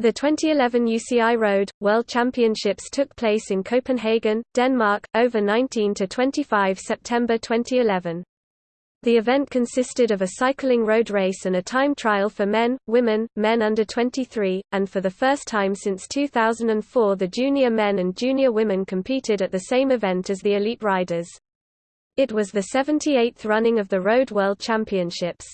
The 2011 UCI Road World Championships took place in Copenhagen, Denmark, over 19 to 25 September 2011. The event consisted of a cycling road race and a time trial for men, women, men under 23, and for the first time since 2004 the junior men and junior women competed at the same event as the elite riders. It was the 78th running of the Road World Championships.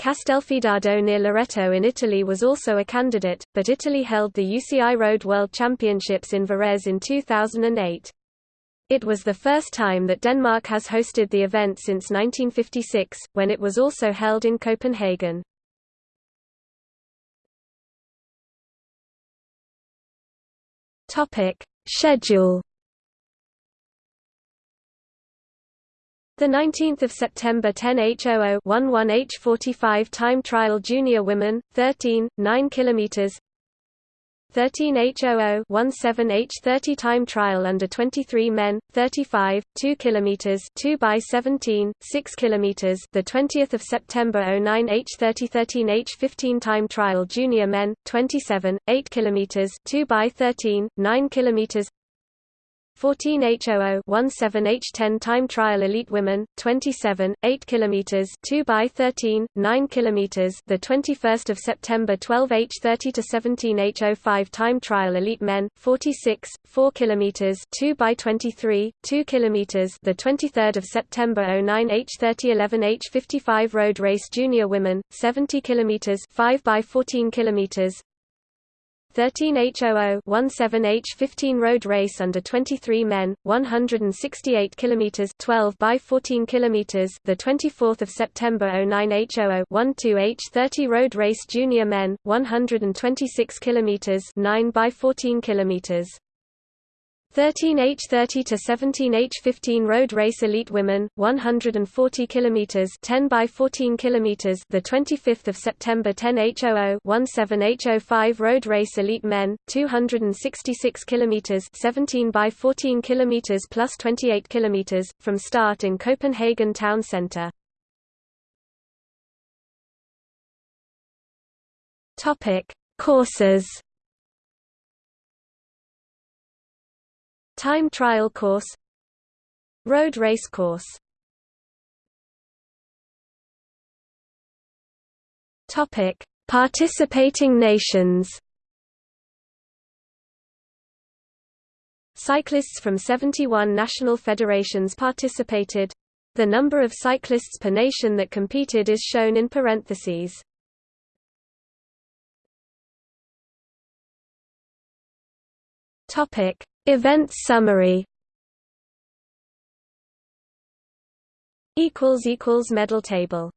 Castelfidardo near Loreto in Italy was also a candidate, but Italy held the UCI Road World Championships in Varese in 2008. It was the first time that Denmark has hosted the event since 1956, when it was also held in Copenhagen. Schedule The 19th of September 10H00 11H45 time trial junior women 13 9 kilometers. 13H00 17H30 time trial under 23 men 35 2 kilometers 2 by 17 6 kilometers. The 20th of September 09H30 13H15 time trial junior men 27 8 kilometers 2 by 13 9 kilometers 14H00 17H10 time trial elite women 27 8 kilometers 2 by 13 9 kilometers the 21st of September 12H30 to 17H05 time trial elite men 46 4 kilometers 2 by 23 2 kilometers the 23rd of September 09H30 11H55 road race junior women 70 kilometers 5 by 14 kilometers 13H00 17H15 road race under 23 men 168 kilometers 12 by 14 kilometers the 24th of September 09H00 12H30 road race junior men 126 kilometers 9 by 14 kilometers 13H30 to 17H15 road race elite women 140 kilometers 10 by 14 kilometers the 25th of September 10H00 17H05 road race elite men 266 kilometers 17 by 14 kilometers plus 28 kilometers from start in Copenhagen town center. Topic Courses Time trial course Road race course Topic: Participating nations. Cyclists from 71 national federations participated. The number of cyclists per nation that competed is shown in parentheses. Topic: Events summary. Medal table